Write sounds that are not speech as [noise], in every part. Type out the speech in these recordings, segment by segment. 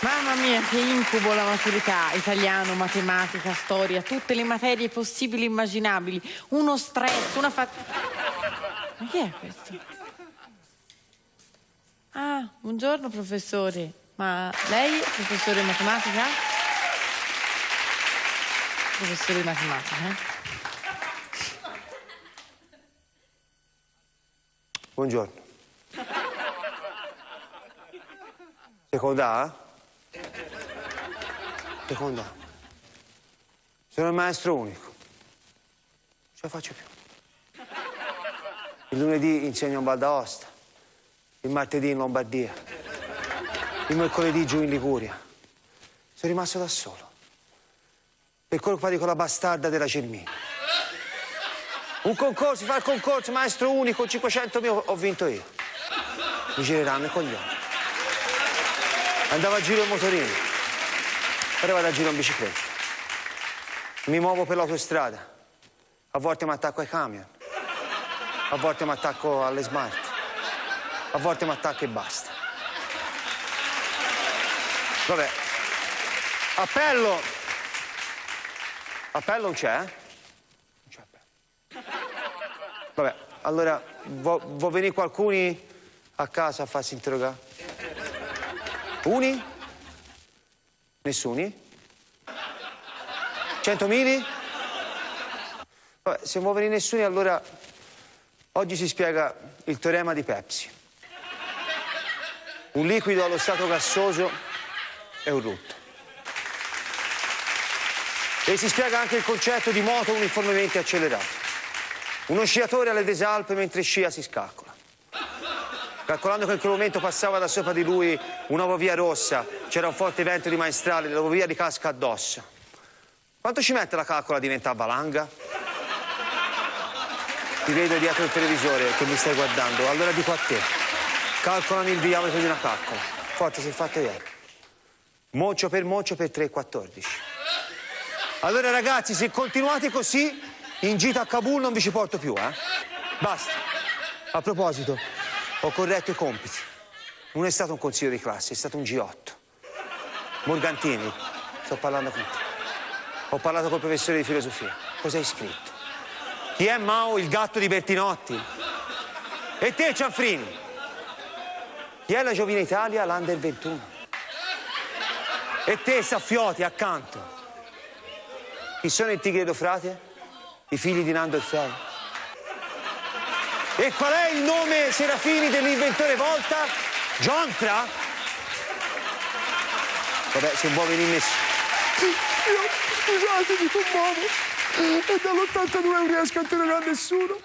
Mamma mia, che incubo la maturità, italiano, matematica, storia, tutte le materie possibili e immaginabili. Uno stress, una fa... Ma chi è questo? Ah, buongiorno professore. Ma lei è professore di matematica? Professore di matematica, eh? Buongiorno. Seconda? Seconda. Sono il maestro unico. Non ce la faccio più. Il lunedì insegno in Val d'Aosta, il martedì in Lombardia, il mercoledì giù in Liguria. Sono rimasto da solo. Per colpa di quella bastarda della Cermina. Un concorso, fa il concorso, maestro unico, 500.000, ho vinto io. Mi gireranno i coglioni. Andavo a giro in motorino, ora vado a giro in bicicletta. Mi muovo per l'autostrada. A volte mi attacco ai camion, a volte mi attacco alle smart, a volte mi attacco e basta. Vabbè, appello. Appello non c'è, eh? Non c'è appello. Vabbè, allora vuoi vo venire qualcuno a casa a farsi interrogare? Uni? Nessuni? Centomili? Vabbè, se vuoi venire nessuno allora oggi si spiega il teorema di Pepsi. Un liquido allo stato gassoso è un rutto. E si spiega anche il concetto di moto uniformemente accelerato. Uno sciatore alle desalpe mentre scia si scaccola. Calcolando che in quel momento passava da sopra di lui una via rossa, c'era un forte vento di maestrale, la via di casca addosso. Quanto ci mette la calcola a diventare valanga? Ti vedo dietro il televisore che mi stai guardando, allora dico a te, calcolami il diametro di una calcola. Forte, sei fatto ieri. Mocio per mocio per 3,14. Allora ragazzi, se continuate così, in gita a Kabul non vi ci porto più, eh? Basta. A proposito, ho corretto i compiti. Non è stato un consiglio di classe, è stato un G8. Morgantini, sto parlando con te. Ho parlato col professore di filosofia. Cosa hai scritto? Chi è Mao, il gatto di Bertinotti? E te, Cianfrini? Chi è la Giovine Italia, l'Under 21? E te, Saffioti, accanto? Chi sono il Tigre d'Eufrate? I figli di Nando e Fei? E qual è il nome Serafini dell'inventore Volta? Giontra? Vabbè, se vuoi venire nessuno. Io, scusate, mi commuovo. E dall'82 non riesco a interrogare nessuno.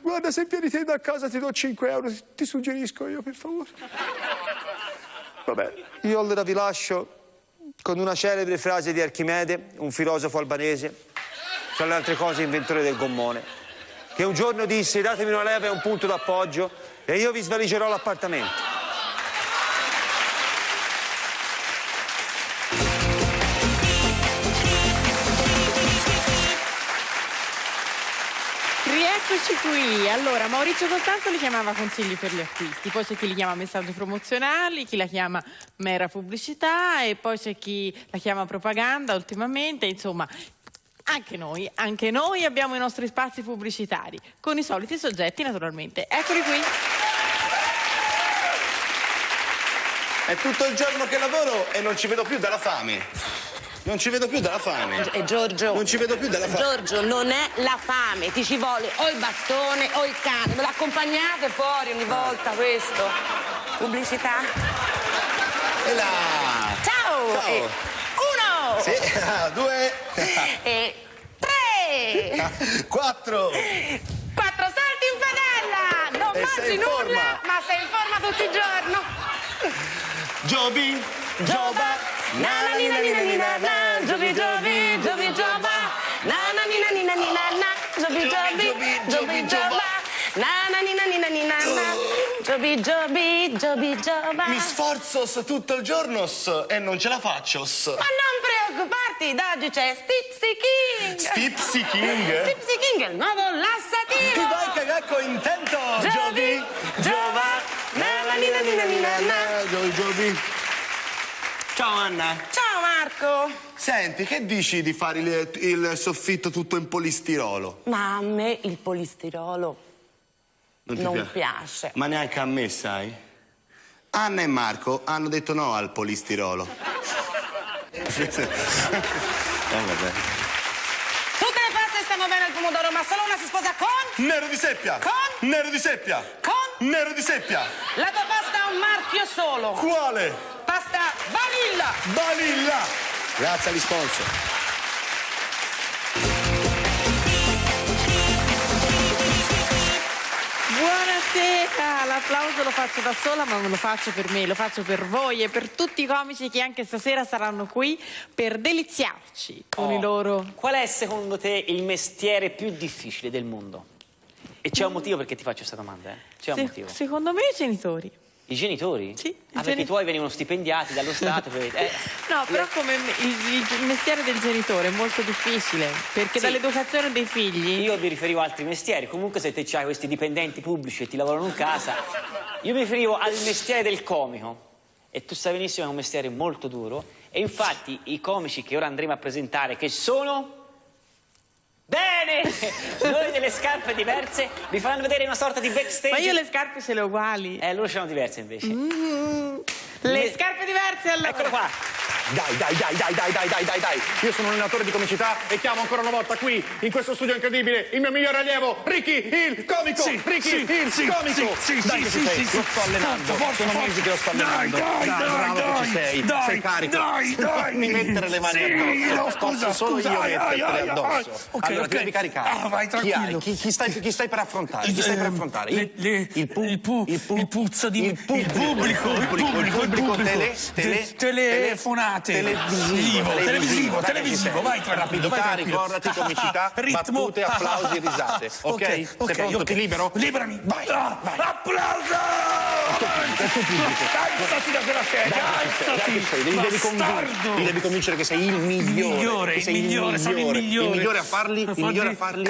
Guarda, se vieni te da casa ti do 5 euro, ti suggerisco io, per favore. Vabbè, io allora vi lascio con una celebre frase di Archimede, un filosofo albanese, tra le altre cose inventore del gommone, che un giorno disse datemi una leva e un punto d'appoggio e io vi svaligerò l'appartamento. Rieccoci qui. Allora, Maurizio Costanzo li chiamava consigli per gli acquisti, poi c'è chi li chiama messaggi promozionali, chi la chiama mera pubblicità e poi c'è chi la chiama propaganda ultimamente, insomma, anche noi, anche noi abbiamo i nostri spazi pubblicitari, con i soliti soggetti naturalmente. Eccoli qui. È tutto il giorno che lavoro e non ci vedo più dalla fame. Non ci vedo più dalla fame. E Giorgio. Non ci vedo più dalla fame. Giorgio, non è la fame, ti ci vuole o il bastone o il cane. Me l'accompagnate fuori ogni volta questo. Pubblicità. E là. Ciao! Ciao. E uno! Sì, [laughs] ah, due, tre! [laughs] quattro. Quattro salti in padella! Non E mangi nulla, forma. ma sei in forma tutto il giorno. Giobi, Giova. Na na ni na ni na Giobi Giobi, Giobi Gioba. Na na ni na ni na Giobi Giobi, Giobi Gioba. Na na ni na ni na Giobi Giobi, Giobi Gioba. Mi sforzo tutto il giorno e non ce la faccio. Ma non preoccuparti, da oggi c'è Stipsy King. Stipsy King. Stipsy King, il nuovo lassativo. vai cagacco intento? Giobi, Giova, na na ni na ni na ni na na. Giobi, Giobi. Ciao Anna. Ciao Marco! Senti, che dici di fare il, il soffitto tutto in polistirolo? Ma a me il polistirolo ti non piace? piace. Ma neanche a me, sai? Anna e Marco hanno detto no al polistirolo. [laughs] eh, vabbè. Tutte le paste stanno bene al pomodoro, ma solo una si sposa con... Nero di seppia! Con? Nero di seppia! Con? Nero di seppia! La tua pasta ha un marchio solo. Quale? Pasta vanilla. Vanilla! Grazie agli sponsor. Buonasera, l'applauso lo faccio da sola ma non lo faccio per me, lo faccio per voi e per tutti i comici che anche stasera saranno qui per deliziarci con i loro... Qual è secondo te il mestiere più difficile del mondo? E c'è un motivo perché ti faccio questa domanda, eh? C'è un Se- motivo. secondo me i genitori. I genitori? Sì, Ah, perché i tuoi venivano stipendiati dallo Stato. per- [laughs] eh, No, però come il, il mestiere del genitore è molto difficile perché Sì. dall'educazione dei figli... Io mi riferivo a altri mestieri. Comunque se te c'hai questi dipendenti pubblici e ti lavorano in casa, io mi riferivo al mestiere del comico. E tu sai benissimo che è un mestiere molto duro. E infatti i comici che ora andremo a presentare, che sono... Bene! Noi delle scarpe diverse vi faranno vedere una sorta di backstage. Ma io le scarpe ce le ho uguali. Eh, loro l'hanno diverse invece. Le scarpe diverse allora. Eccolo qua. Dai, dai, dai, dai, dai, dai, dai, dai, dai. Io sono un allenatore di comicità e chiamo ancora una volta qui, in questo studio incredibile, il mio migliore allievo, Ricky il comico. Ricky il comico. dai che ci sei, lo sto allenando. sono mesi che lo sto allenando. Dai, dai, bravo dai, che ci sei. dai, sei carico. dai, [laughs] dai. Mi mettere le mani Sì, addosso. no, scusa, Posso solo scusa, io ai, addosso. ai. Ok, allora ok. ti devi caricare. Ah, vai, tranquillo. Chi, chi stai, chi stai per affrontare? Chi stai per affrontare? Le- le- il, pu- il pu- il, puzzo di- il il pubblico, il pubblico, il pubblico, tele, pubblico. tele, Te- telefonate. televisivo, Televisivo, televisivo, sei. vai tranquillo, vai Rapidità, tranquillo. ricordati, comicità, [laughs] Ritmo. battute, applausi e risate. [laughs] Ok? Sei ok, pronto? ok. Ti libero? Liberami. Vai, Ah, vai. Applauso! Alzati da quella sedia, alzati. Dai, sei, devi, devi, convin- Bastardo. li devi convincere che sei il migliore. migliore, che il sei migliore, sono il migliore. Il migliore a farli, il migliore a farli,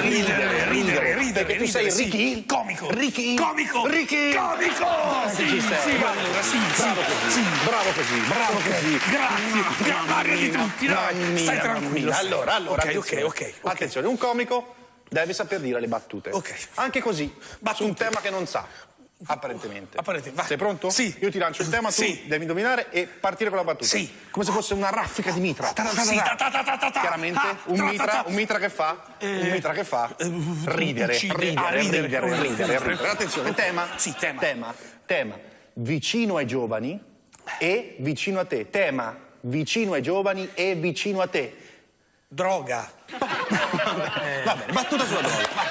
ridere, ridere, ridere, Perché tu sei. Ricky. Comico. Ricky. Comico. Ricky. Comico. Sì, sei. sì, allora, sì, Bravo sì, così, sì. bravo così, bravo così. Grazie, grazie, Mario di tutti, dai, stai tranquillo. Allora, allora, ok, ok, attenzione. ok, ok. Attenzione, un comico deve saper dire le battute. Anche così, su un tema che non sa. Apparentemente. Apparentemente. Sei pronto? Sì. Io ti lancio il tema, tu Sì. devi indovinare e partire con la battuta. Sì. Come se fosse una raffica di mitra. Sì. Chiaramente, un mitra, un mitra che fa? un mitra che fa? Ridere, uccide. ridere, Ah, ridere. ridere, ridere, Ridere. ridere. Attenzione, tema? Sì, tema. Tema, tema. Vicino ai giovani e vicino a te. Tema, vicino ai giovani e vicino a te. Droga. Va bene, battuta sulla droga. vai.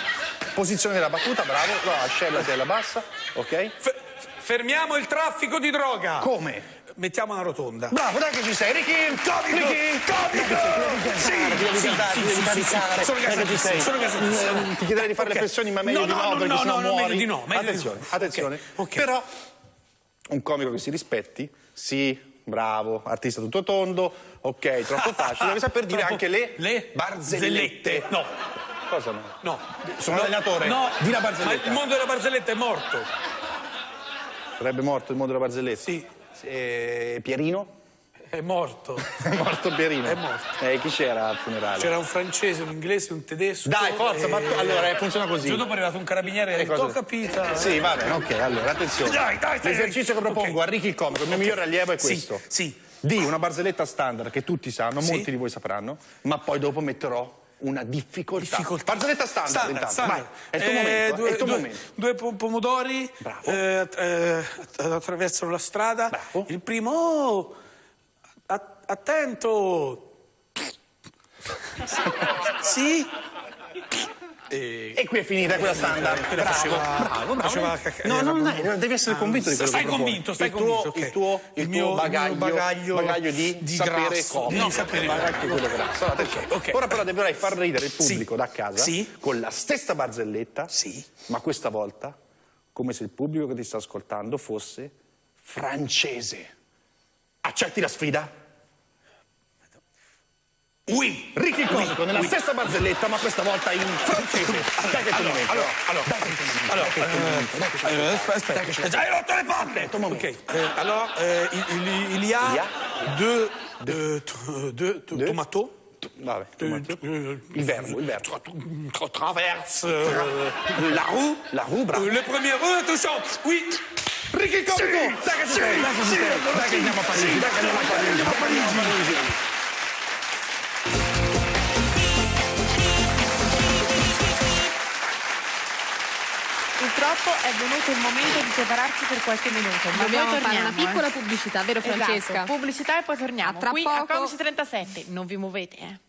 Posizione della battuta, bravo. No, ascella della bassa, ok? F- fermiamo il traffico di droga. Come? Mettiamo una rotonda. Bravo, dai che ci sei, Ricky! Comico! Ricky! Comico! Sì, Devi sì, gasare, sì, devi caricare. che ci sei. Eh, Ti chiederei di fare le pressioni, ma meglio No, di no, no, no, perché no, sennò no, muori. meglio di no, meglio di attenzione, no. attenzione. Ok. Però un comico che si rispetti, sì, bravo, artista tutto tondo, ok, troppo [laughs] facile, deve saper dire Troppo- anche le, le barzellette. No, Cosa no? no. Sono No, allenatore. No, Di la ma barzelletta. il mondo della barzelletta è morto. Sarebbe morto il mondo della barzelletta? Sì. Eh, Pierino? È morto. [laughs] È morto Pierino? È morto. Eh, chi c'era al funerale? C'era un francese, un inglese, un tedesco. Dai, forza, e- ma tu- allora, eh, funziona così. Giorno dopo è arrivato un carabiniere e cosa? ho capito. Sì, va bene, ok, allora attenzione. Dai, dai, dai. L'esercizio che propongo Ok. a Ricky il comico, il mio migliore allievo è Sì, questo. sì. Di una barzelletta standard che tutti sanno, Sì. molti di voi sapranno, ma poi dopo metterò una difficoltà. Difficoltà. Barzelletta standard, Standard, intanto. standard. Vai, è il tuo Eh, momento, due, è il tuo due- momento. due po- pomodori Bravo. eh, eh, attraversano la strada. Bravo. Il primo, oh, attento. sì? E qui è finita, quella standard. quella Bravo, faceva- bravo, bravo. faceva caca- No, era- no, no, devi essere convinto di quello Stai che convinto, stai il tuo, convinto, ok. Il tuo, il Il tuo mio- bagaglio, bagaglio bagaglio di, di sapere grasso, come. di sapere bagaglio come. quello grasso. Allora, attenzione. ok. Ora però dovrai far ridere il pubblico Sì. da casa Sì. con la stessa barzelletta, Sì. ma questa volta come se il pubblico che ti sta ascoltando fosse francese. Accetti la sfida? Oui. Ricky il comico, nella stessa barzelletta, ma questa volta in francese. Dai che mi metti. Allora, allora, allora, eh, eh, aspetta, aspetta. Hai rotto le palle! Ok, euh, euh, il, y a, deux, deux, t- deux, t- tomatos. Vabbè, Euh, euh, il verbo, il verbo. tra- tra- traverse euh, la roue. La roue, bravo. Euh, le premier eux, tu chantes. Oui. Ricky! Dai che! Dai che sei! Dai che andiamo a Parigi! Dai che andiamo a Parigi! Purtroppo è venuto il momento di separarci per qualche minuto. Ma Dobbiamo fare una torniamo, piccola eh. pubblicità, vero Esatto, Francesca? pubblicità e poi torniamo. A tra Qui a poco. Comici 37. Non vi muovete, eh.